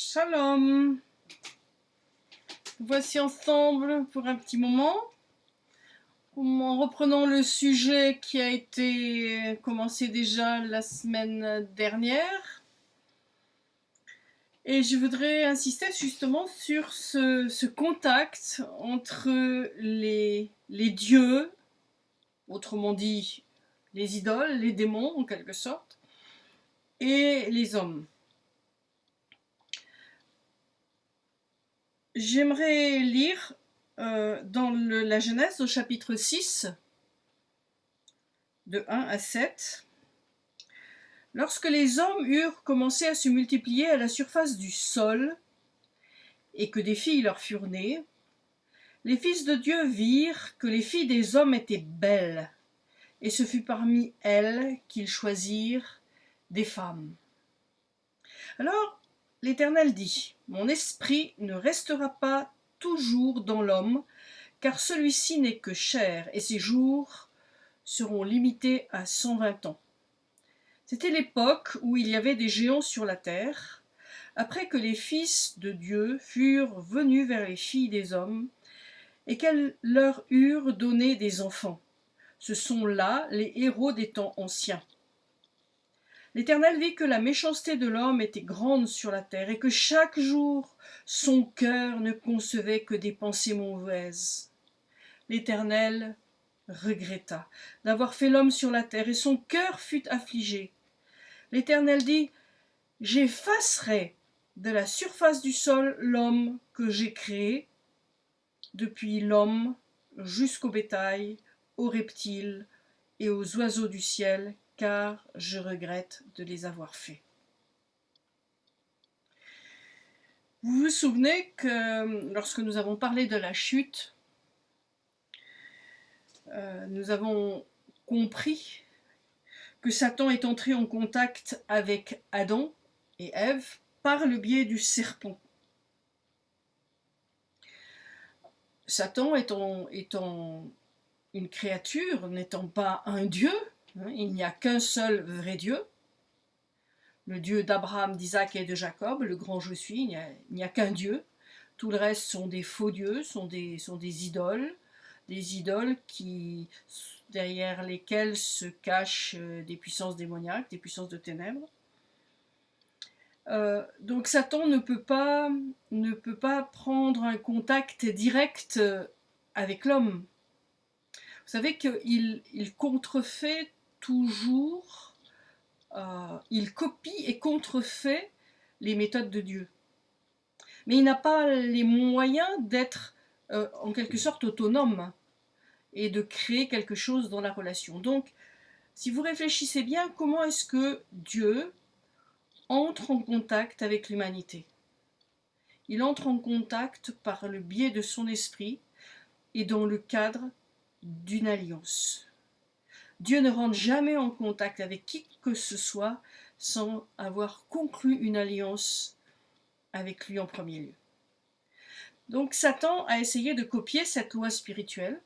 Shalom Voici ensemble pour un petit moment, en reprenant le sujet qui a été commencé déjà la semaine dernière. Et je voudrais insister justement sur ce, contact entre les, les dieux, autrement dit les idoles, les démons en quelque sorte, et les hommes. J'aimerais lire euh, dans la Genèse au chapitre 6, de 1 à 7. Lorsque les hommes eurent commencé à se multiplier à la surface du sol, et que des filles leur furent nées, les fils de Dieu virent que les filles des hommes étaient belles, et ce fut parmi elles qu'ils choisirent des femmes. Alors L'Éternel dit, Mon esprit ne restera pas toujours dans l'homme, car celui-ci n'est que chair, et ses jours seront limités à cent vingt ans. C'était l'époque où il y avait des géants sur la terre, après que les fils de Dieu furent venus vers les filles des hommes, et qu'elles leur eurent donné des enfants. Ce sont là les héros des temps anciens. L'Éternel vit que la méchanceté de l'homme était grande sur la terre, et que chaque jour son cœur ne concevait que des pensées mauvaises. L'Éternel regretta d'avoir fait l'homme sur la terre, et son cœur fut affligé. L'Éternel dit, J'effacerai de la surface du sol l'homme que j'ai créé, depuis l'homme jusqu'au bétail, aux reptiles et aux oiseaux du ciel car je regrette de les avoir faits. Vous vous souvenez que lorsque nous avons parlé de la chute, euh, nous avons compris que Satan est entré en contact avec Adam et Ève par le biais du serpent. Satan étant, étant une créature, n'étant pas un dieu, il n'y a qu'un seul vrai Dieu, le Dieu d'Abraham, d'Isaac et de Jacob, le grand je suis, il n'y a, qu'un Dieu. Tout le reste sont des faux dieux, sont des, sont des idoles, des idoles qui, derrière lesquelles se cachent euh, des puissances démoniaques, des puissances de ténèbres. Euh, donc Satan ne peut, pas, ne peut pas prendre un contact direct avec l'homme. Vous savez qu'il il contrefait toujours, euh, il copie et contrefait les méthodes de Dieu. Mais il n'a pas les moyens d'être euh, en quelque sorte autonome et de créer quelque chose dans la relation. Donc, si vous réfléchissez bien, comment est-ce que Dieu entre en contact avec l'humanité? Il entre en contact par le biais de son esprit et dans le cadre d'une alliance. Dieu ne rentre jamais en contact avec qui que ce soit sans avoir conclu une alliance avec lui en premier lieu. Donc Satan a essayé de copier cette loi spirituelle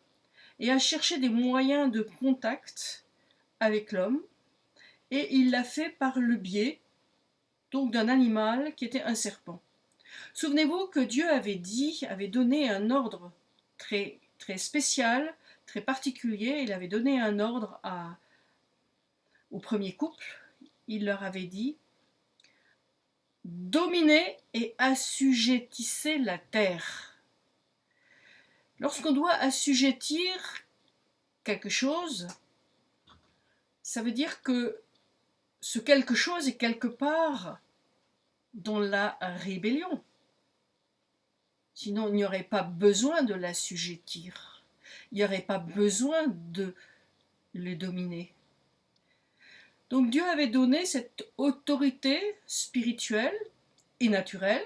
et a cherché des moyens de contact avec l'homme et il l'a fait par le biais donc d'un animal qui était un serpent. Souvenez-vous que Dieu avait dit, avait donné un ordre très, très spécial particulier. Il avait donné un ordre à, au premier couple. Il leur avait dit Dominez et assujettissez la terre. Lorsqu'on doit assujettir quelque chose, ça veut dire que ce quelque chose est quelque part dans la rébellion. Sinon, il n'y aurait pas besoin de l'assujettir il n'y aurait pas besoin de les dominer. Donc Dieu avait donné cette autorité spirituelle et naturelle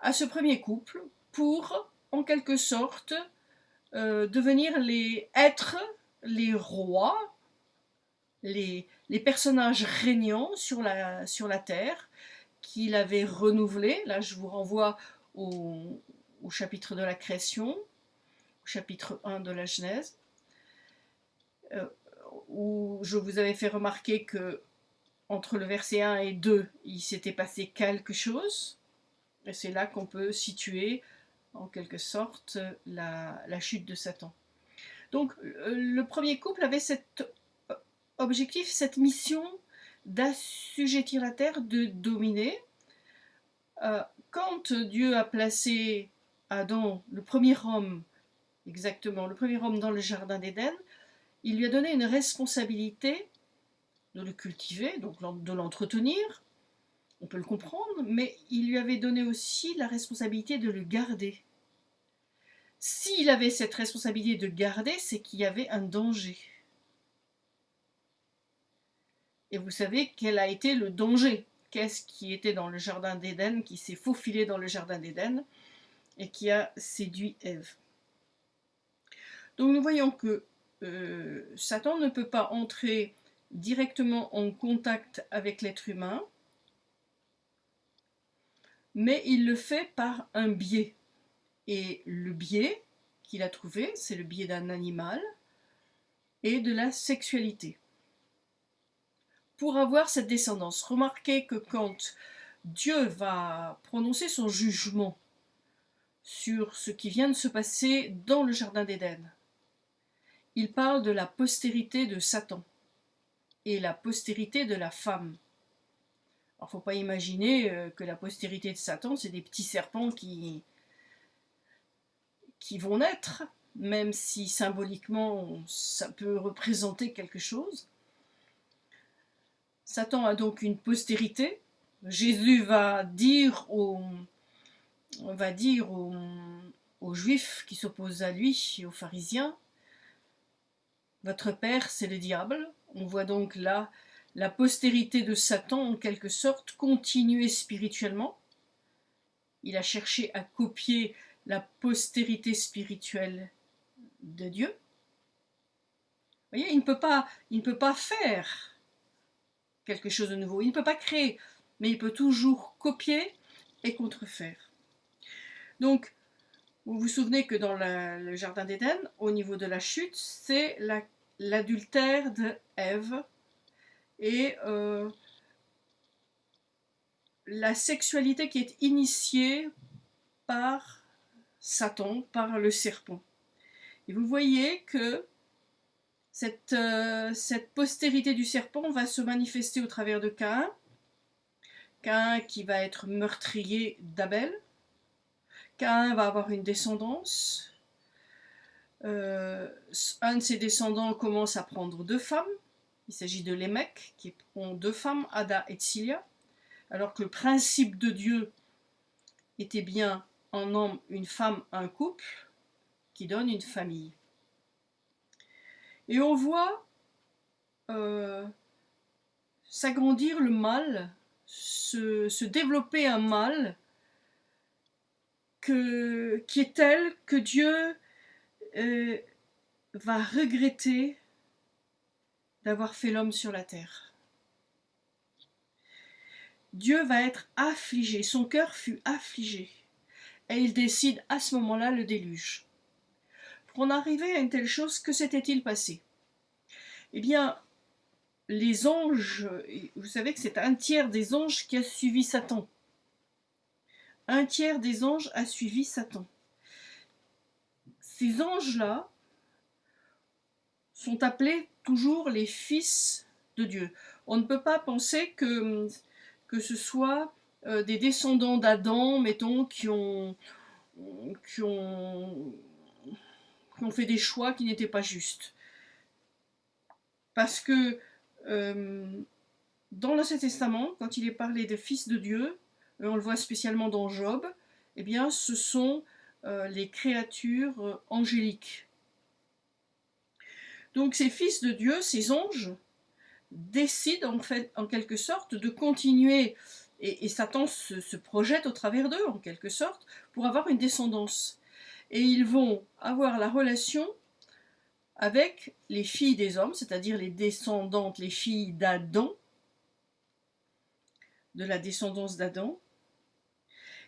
à ce premier couple pour, en quelque sorte, euh, devenir les êtres, les rois, les, personnages régnants sur la, sur la terre qu'il avait renouvelé. Là, je vous renvoie au chapitre de la création, chapitre 1 de la Genèse, euh, où je vous avais fait remarquer que entre le verset 1 et 2, il s'était passé quelque chose. Et c'est là qu'on peut situer, en quelque sorte, la, chute de Satan. Donc, le premier couple avait cet objectif, cette mission d'assujettir la terre, de dominer. Euh, quand Dieu a placé Adam, le premier homme, exactement, le premier homme dans le jardin d'Éden, il lui a donné une responsabilité de le cultiver, donc de l'entretenir, on peut le comprendre, mais il lui avait donné aussi la responsabilité de le garder. S'il avait cette responsabilité de garder, c'est qu'il y avait un danger. Et vous savez quel a été le danger? Qu'est-ce qui était dans le jardin d'Éden, qui s'est faufilé dans le jardin d'Éden et qui a séduit Ève? Donc nous voyons que euh, Satan ne peut pas entrer directement en contact avec l'être humain, mais il le fait par un biais. Et le biais qu'il a trouvé, c'est le biais d'un animal et de la sexualité. Pour avoir cette descendance, remarquez que quand Dieu va prononcer son jugement sur ce qui vient de se passer dans le Jardin d'Éden, il parle de la postérité de Satan et la postérité de la femme. Alors, faut pas imaginer euh, que la postérité de Satan, c'est des petits serpents qui, qui vont naître, même si symboliquement ça peut représenter quelque chose. Satan a donc une postérité. Jésus va dire aux, va dire aux juifs qui s'opposent à lui et aux pharisiens, votre père c'est le diable. On voit donc là la postérité de Satan en quelque sorte continuer spirituellement. Il a cherché à copier la postérité spirituelle de Dieu. Vous voyez, il ne peut pas, il ne peut pas faire quelque chose de nouveau. Il ne peut pas créer, mais il peut toujours copier et contrefaire. Donc, vous vous souvenez que dans le Jardin d'Éden, au niveau de la chute, c'est l'adultère de Ève et euh, la sexualité qui est initiée par Satan, par le serpent. Et vous voyez que cette, euh, cette postérité du serpent va se manifester au travers de Cain, Cain qui va être meurtrier d'Abel, Cain va avoir une descendance, euh, un de ses descendants commence à prendre deux femmes, il s'agit de Lémec, qui ont deux femmes, Ada et Tsilia, alors que le principe de Dieu était bien un homme, une femme, un couple, qui donne une famille. Et on voit euh, s'agrandir le mal, se, développer un mal qui est tel que Dieu euh, va regretter d'avoir fait l'homme sur la terre. Dieu va être affligé, son cœur fut affligé, et il décide à ce moment-là le déluge. Pour en arriver à une telle chose, que s'était-il passé? Eh bien, les anges, vous savez que c'est un tiers des anges qui a suivi Satan. Un tiers des anges a suivi Satan. Ces anges-là sont appelés toujours les fils de Dieu. On ne peut pas penser que, que ce soit euh, des descendants d'Adam, mettons, qui ont, qui ont, qui ont fait des choix qui n'étaient pas justes. Parce que euh, dans l'Ancien Testament, quand il est parlé des fils de Dieu, on le voit spécialement dans Job, eh bien, ce sont les créatures angéliques. Donc ces fils de Dieu, ces anges, décident en fait, en quelque sorte, de continuer, et, Satan se, se, projette au travers d'eux, en quelque sorte, pour avoir une descendance. Et ils vont avoir la relation avec les filles des hommes, c'est-à-dire les descendantes, les filles d'Adam, de la descendance d'Adam.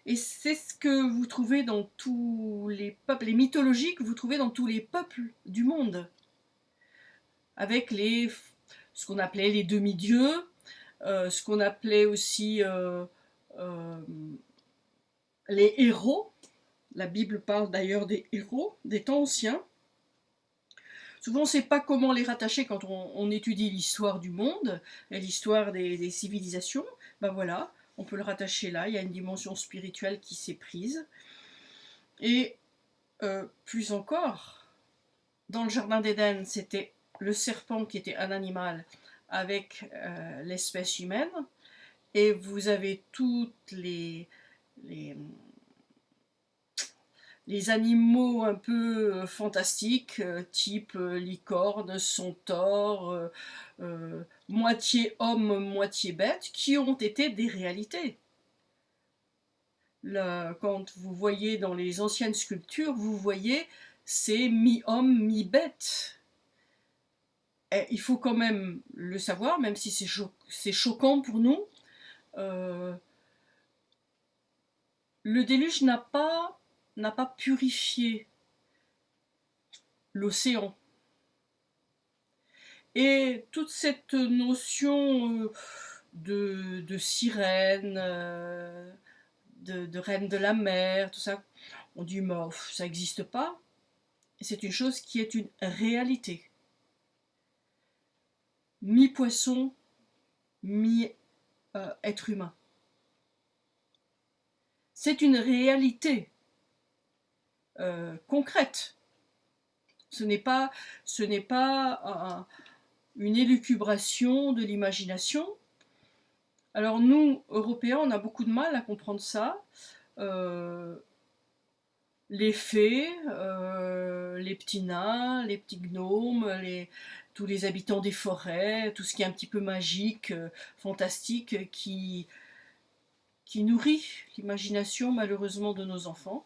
Et c'est ce que vous trouvez dans tous les peuples, les mythologies que vous trouvez dans tous les peuples du monde. Avec les, ce qu'on appelait les demi-dieux, euh, ce qu'on appelait aussi euh, euh, les héros, la Bible parle d'ailleurs des héros des temps anciens, Souvent, on ne sait pas comment les rattacher quand on, étudie l'histoire du monde et l'histoire des, civilisations. Ben voilà, on peut le rattacher là, il y a une dimension spirituelle qui s'est prise. Et euh, plus encore, dans le Jardin d'Éden, c'était le serpent qui était un animal avec euh, l'espèce humaine, et vous avez toutes les, les, les animaux un peu euh, fantastiques, euh, type euh, licorne, centaure, moitié homme, moitié bête, qui ont été des réalités. quand vous voyez dans les anciennes sculptures, vous voyez c'est mi-homme, mi-bête. Il faut quand même le savoir, même si c'est choquant pour nous. le déluge n'a pas n'a pas purifié l'océan. Et toute cette notion euh, de, sirène, euh, de, reine de la mer, tout ça, on dit, mais ça n'existe pas. C'est une chose qui est une réalité. Mi-poisson, mi-être euh, humain. C'est une réalité. Euh, concrète. Ce n'est pas, ce n'est pas une élucubration de l'imagination. Alors nous, Européens, on a beaucoup de mal à comprendre ça. Euh, les fées, euh, les petits nains, les petits gnomes, tous les habitants des forêts, tout ce qui est un petit peu magique, fantastique, qui nourrit l'imagination malheureusement de nos enfants.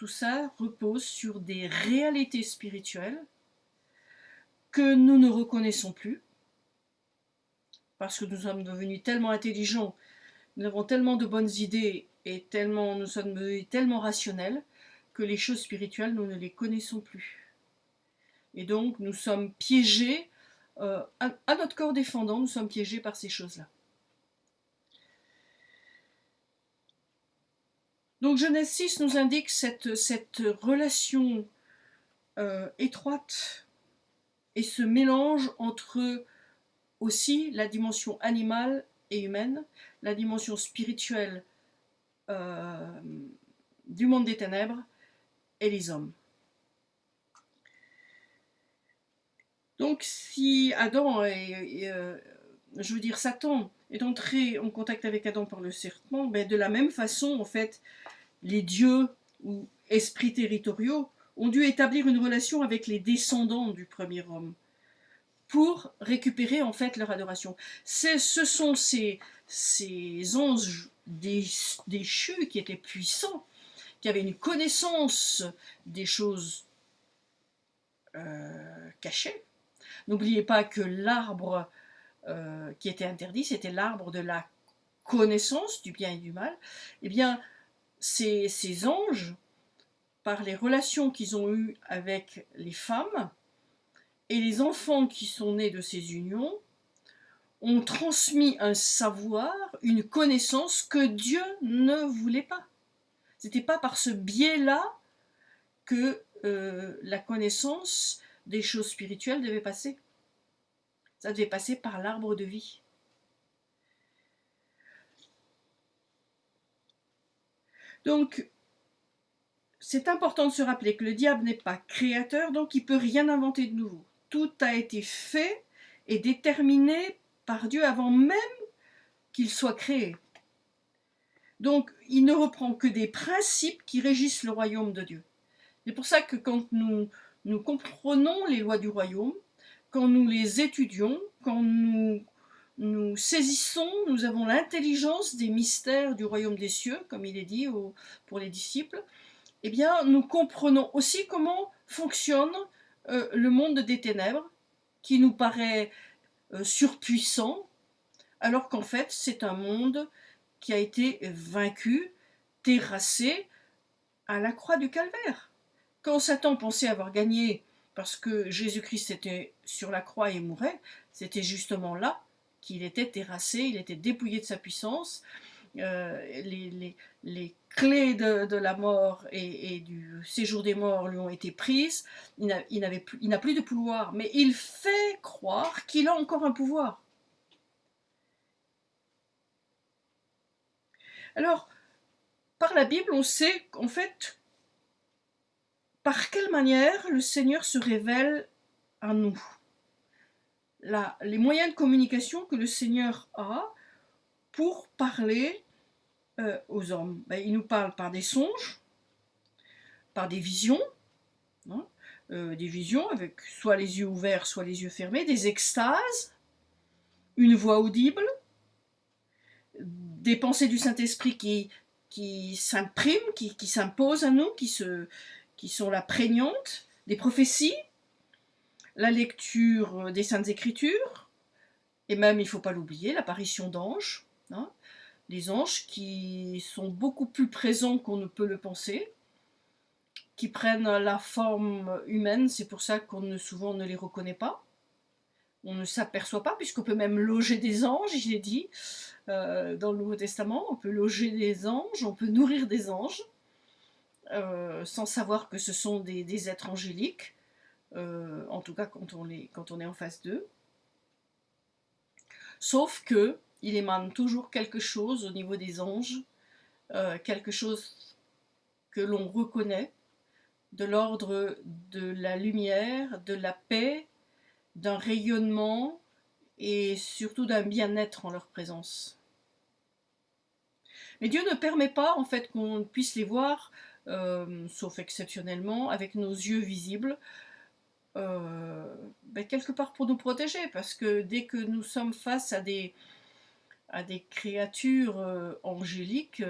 Tout ça repose sur des réalités spirituelles que nous ne reconnaissons plus, parce que nous sommes devenus tellement intelligents, nous avons tellement de bonnes idées et tellement, nous sommes devenus tellement rationnels que les choses spirituelles, nous ne les connaissons plus. Et donc, nous sommes piégés, euh, à notre corps défendant, nous sommes piégés par ces choses-là. Donc Genèse 6 nous indique cette, relation euh, étroite et ce mélange entre aussi la dimension animale et humaine, la dimension spirituelle euh, du monde des ténèbres et les hommes. Donc si Adam euh, je veux dire Satan est entré en contact avec Adam par le serpent, ben de la même façon, en fait, les dieux ou esprits territoriaux ont dû établir une relation avec les descendants du premier homme pour récupérer en fait leur adoration. Ce sont ces, ces anges déchus qui étaient puissants, qui avaient une connaissance des choses euh, cachées. N'oubliez pas que l'arbre euh, qui était interdit, c'était l'arbre de la connaissance du bien et du mal, eh bien, ces, anges, par les relations qu'ils ont eues avec les femmes et les enfants qui sont nés de ces unions, ont transmis un savoir, une connaissance que Dieu ne voulait pas. C'était pas par ce biais-là que euh, la connaissance des choses spirituelles devait passer. Ça devait passer par l'arbre de vie. Donc, c'est important de se rappeler que le diable n'est pas créateur, donc il ne peut rien inventer de nouveau. Tout a été fait et déterminé par Dieu avant même qu'il soit créé. Donc, il ne reprend que des principes qui régissent le royaume de Dieu. C'est pour ça que quand nous, nous comprenons les lois du royaume, quand nous les étudions, quand nous nous saisissons, nous avons l'intelligence des mystères du royaume des cieux, comme il est dit pour les disciples, eh bien, nous comprenons aussi comment fonctionne euh, le monde des ténèbres, qui nous paraît euh, surpuissant, alors qu'en fait, c'est un monde qui a été vaincu, terrassé à la croix du calvaire. Quand Satan pensait avoir gagné parce que Jésus-Christ était sur la croix et mourait, c'était justement là qu'il était terrassé, il était dépouillé de sa puissance, les, les, clés de, la mort et, du séjour des morts lui ont été prises, il n'a plus de pouvoir, mais il fait croire qu'il a encore un pouvoir. Alors, par la Bible, on sait qu'en fait, par quelle manière le Seigneur se révèle à nous? Les moyens de communication que le Seigneur a pour parler euh, aux hommes. Ben, il nous parle par des songes, par des visions, hein, euh, des visions avec soit les yeux ouverts, soit les yeux fermés, des extases, une voix audible, des pensées du Saint-Esprit qui, s'impriment, qui, s'imposent à nous, qui, qui sont la prégnante, des prophéties, la lecture des Saintes Écritures, et même, il ne faut pas l'oublier, l'apparition d'anges, hein, des anges qui sont beaucoup plus présents qu'on ne peut le penser, qui prennent la forme humaine, c'est pour ça qu'on ne, souvent ne les reconnaît pas, on ne s'aperçoit pas, puisqu'on peut même loger des anges, il est dit, euh, dans le Nouveau Testament, on peut loger des anges, on peut nourrir des anges, euh, sans savoir que ce sont des, êtres angéliques, euh, en tout cas quand on, est, en face d'eux. Sauf que il émane toujours quelque chose au niveau des anges, quelque chose que l'on reconnaît, de l'ordre de la lumière, de la paix, d'un rayonnement et surtout d'un bien-être en leur présence. Mais Dieu ne permet pas en fait qu'on puisse les voir, euh, sauf exceptionnellement, avec nos yeux visibles, euh, ben, quelque part pour nous protéger, parce que dès que nous sommes face à des, à des créatures euh, angéliques,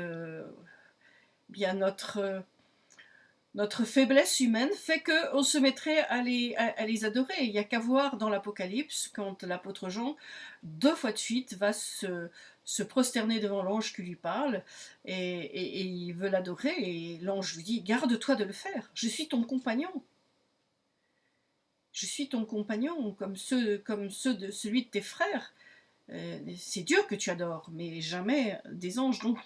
bien notre notre faiblesse humaine fait qu'on se mettrait à les, à, les adorer. Il n'y a qu'à voir dans l'Apocalypse, quand l'apôtre Jean, deux fois de suite, va se, se prosterner devant l'ange qui lui parle, et, il veut l'adorer, et l'ange lui dit, garde-toi de le faire, je suis ton compagnon. Je suis ton compagnon, comme ceux, comme ceux de celui de tes frères. Euh, c'est Dieu que tu adores, mais jamais des anges. Donc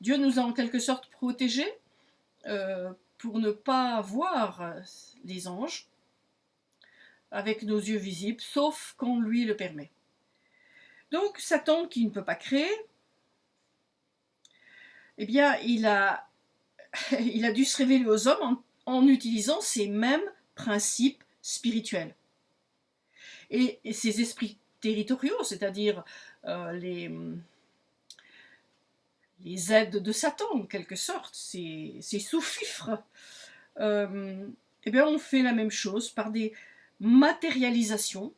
Dieu nous a en quelque sorte protégés euh, pour ne pas voir les anges avec nos yeux visibles, sauf qu'on lui le permet. Donc Satan, qui ne peut pas créer, eh bien, il a dû se révéler aux hommes en, utilisant ces mêmes principes spirituels. Et, ces esprits territoriaux, c'est-à-dire euh, les, les aides de Satan, en quelque sorte, ces, sous-fifres, euh, eh bien, on fait la même chose par des matérialisations,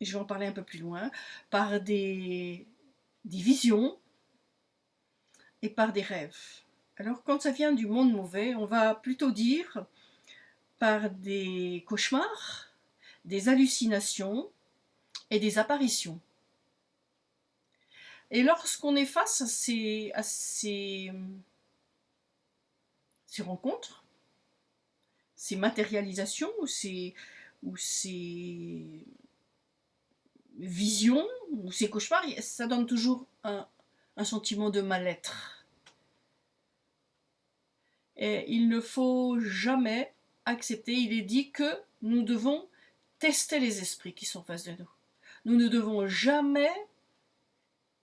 et je vais en parler un peu plus loin, par des, des visions et par des rêves. Alors, quand ça vient du monde mauvais, on va plutôt dire par des cauchemars, des hallucinations et des apparitions. Et lorsqu'on est face à ces, rencontres, ces matérialisations ou ces, visions ou ces cauchemars, ça donne toujours un, un sentiment de mal-être. Et il ne faut jamais accepter, il est dit que nous devons tester les esprits qui sont face de nous. Nous ne devons jamais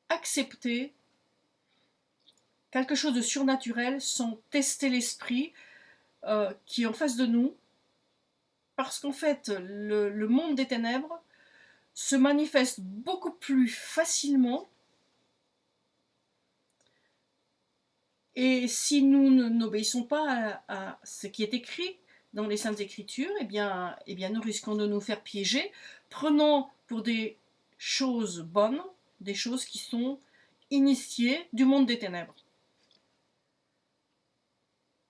accepter quelque chose de surnaturel sans tester l'esprit euh, qui est en face de nous, parce qu'en fait, le, monde des ténèbres se manifeste beaucoup plus facilement. Et si nous n'obéissons pas à, ce qui est écrit dans les Saintes Écritures, eh bien, eh bien, nous risquons de nous faire piéger, prenant pour des choses bonnes des choses qui sont initiées du monde des ténèbres.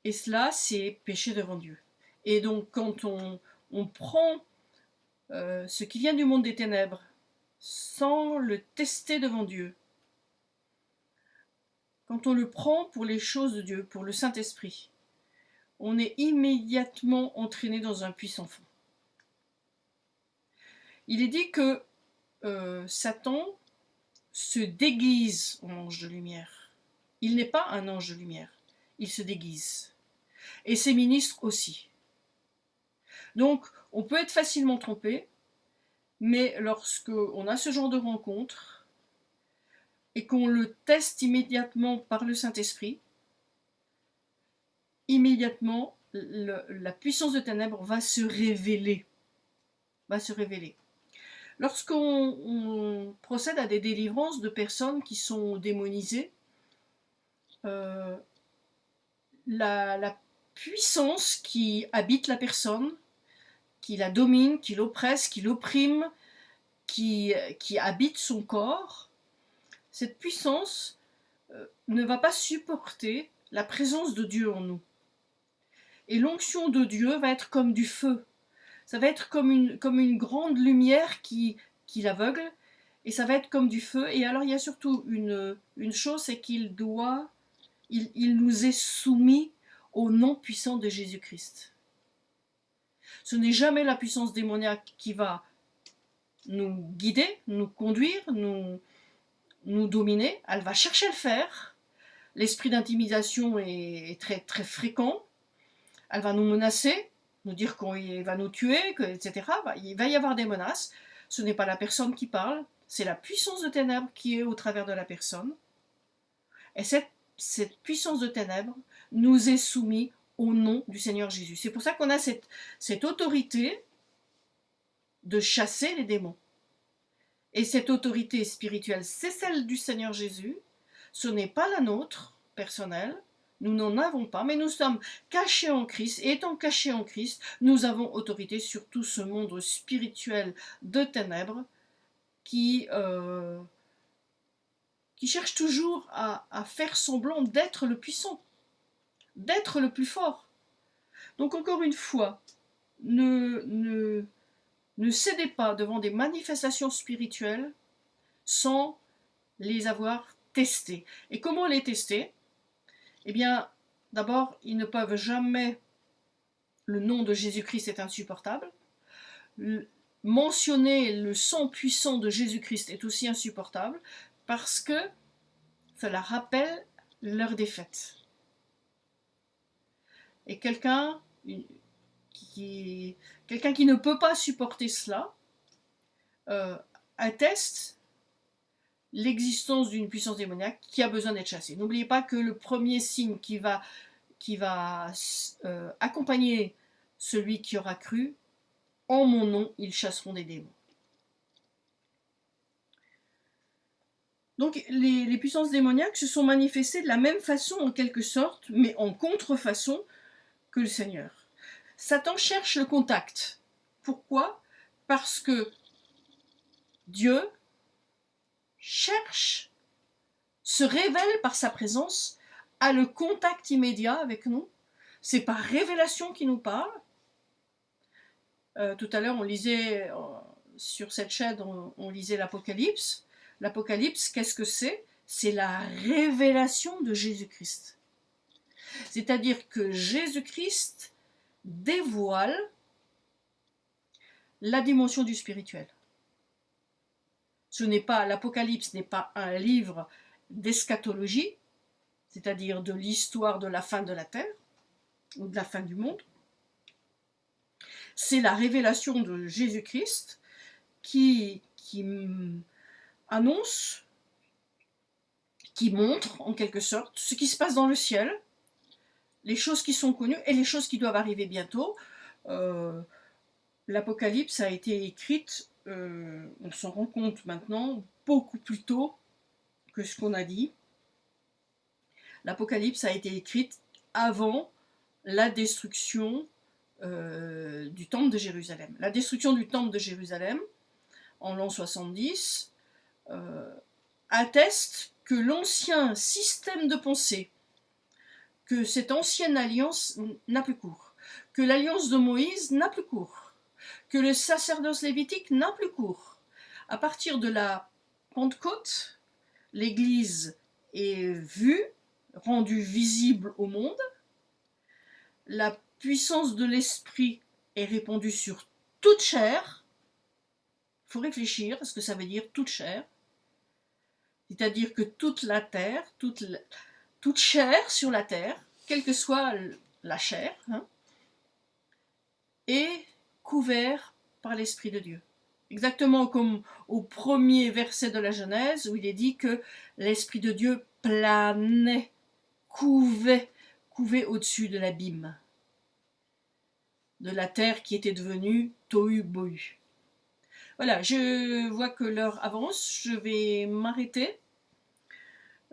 Et cela, c'est péché devant Dieu. Et donc, quand on, prend euh, ce qui vient du monde des ténèbres sans le tester devant Dieu, quand on le prend pour les choses de Dieu, pour le Saint-Esprit, on est immédiatement entraîné dans un puissant fond. Il est dit que euh, Satan se déguise en ange de lumière. Il n'est pas un ange de lumière, il se déguise. Et ses ministres aussi. Donc, on peut être facilement trompé, mais lorsque on a ce genre de rencontre et qu'on le teste immédiatement par le Saint-Esprit, immédiatement la puissance de ténèbres va se révéler. Va se révéler. Lorsqu'on procède à des délivrances de personnes qui sont démonisées, euh, la, puissance qui habite la personne, qui la domine, qui l'oppresse, qui l'opprime, qui, habite son corps, cette puissance euh, ne va pas supporter la présence de Dieu en nous. Et l'onction de Dieu va être comme du feu. Ça va être comme une, comme une grande lumière qui, qui l'aveugle. Et ça va être comme du feu. Et alors il y a surtout une, une chose, c'est qu'il doit, il, il nous est soumis au nom puissant de Jésus-Christ. Ce n'est jamais la puissance démoniaque qui va nous guider, nous conduire, nous, nous dominer. Elle va chercher à le faire. L'esprit d'intimidation est très, très fréquent elle va nous menacer, nous dire qu'il va nous tuer, etc. Il va y avoir des menaces. Ce n'est pas la personne qui parle, c'est la puissance de ténèbres qui est au travers de la personne. Et cette, cette puissance de ténèbres nous est soumise au nom du Seigneur Jésus. C'est pour ça qu'on a cette, cette autorité de chasser les démons. Et cette autorité spirituelle, c'est celle du Seigneur Jésus. Ce n'est pas la nôtre, personnelle. Nous n'en avons pas, mais nous sommes cachés en Christ, et étant cachés en Christ, nous avons autorité sur tout ce monde spirituel de ténèbres qui, euh, qui cherche toujours à, faire semblant d'être le puissant, d'être le plus fort. Donc encore une fois, ne, ne, ne cédez pas devant des manifestations spirituelles sans les avoir testées. Et comment les tester? Eh bien, d'abord, ils ne peuvent jamais... Le nom de Jésus-Christ est insupportable. mentionner le sang puissant de Jésus-Christ est aussi insupportable parce que cela rappelle leur défaite. Et quelqu'un qui, ne peut pas supporter cela euh, atteste l'existence d'une puissance démoniaque qui a besoin d'être chassée. N'oubliez pas que le premier signe qui va, euh, accompagner celui qui aura cru, en mon nom, ils chasseront des démons. Donc les, les, puissances démoniaques se sont manifestées de la même façon en quelque sorte, mais en contrefaçon que le Seigneur. Satan cherche le contact. Pourquoi? Parce que Dieu cherche, se révèle par sa présence, a le contact immédiat avec nous. C'est par révélation qu'il nous parle. Euh, tout à l'heure, on lisait sur cette chaîne, on, lisait l'Apocalypse. L'Apocalypse, qu'est-ce que c'est? C'est la révélation de Jésus-Christ. C'est-à-dire que Jésus-Christ dévoile la dimension du spirituel. Ce n'est pas l'Apocalypse n'est pas un livre d'eschatologie, c'est-à-dire de l'histoire de la fin de la terre ou de la fin du monde. C'est la révélation de Jésus-Christ qui, qui annonce, qui montre en quelque sorte ce qui se passe dans le ciel, les choses qui sont connues et les choses qui doivent arriver bientôt. Euh, L'Apocalypse a été écrite euh, on s'en rend compte maintenant beaucoup plus tôt que ce qu'on a dit. L'Apocalypse a été écrite avant la destruction euh, du temple de Jérusalem. La destruction du temple de Jérusalem en l'an 70 euh, atteste que l'ancien système de pensée, que cette ancienne alliance n'a plus cours, que l'alliance de Moïse n'a plus cours, que le sacerdoce lévitique n'a plus cours. À partir de la Pentecôte, l'Église est vue, rendue visible au monde, la puissance de l'Esprit est répandue sur toute chair, il faut réfléchir à ce que ça veut dire toute chair, c'est-à-dire que toute la terre, toute, chair sur la terre, quelle que soit la chair, hein, est couvert par l'Esprit de Dieu. Exactement comme au premier verset de la Genèse, où il est dit que l'Esprit de Dieu planait, couvait, couvait au-dessus de l'abîme, de la terre qui était devenue tohu bohu. Voilà, je vois que l'heure avance, je vais m'arrêter.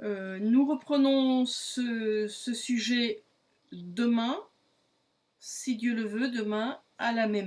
Euh, nous reprenons ce, ce sujet demain, si Dieu le veut, demain à la même heure.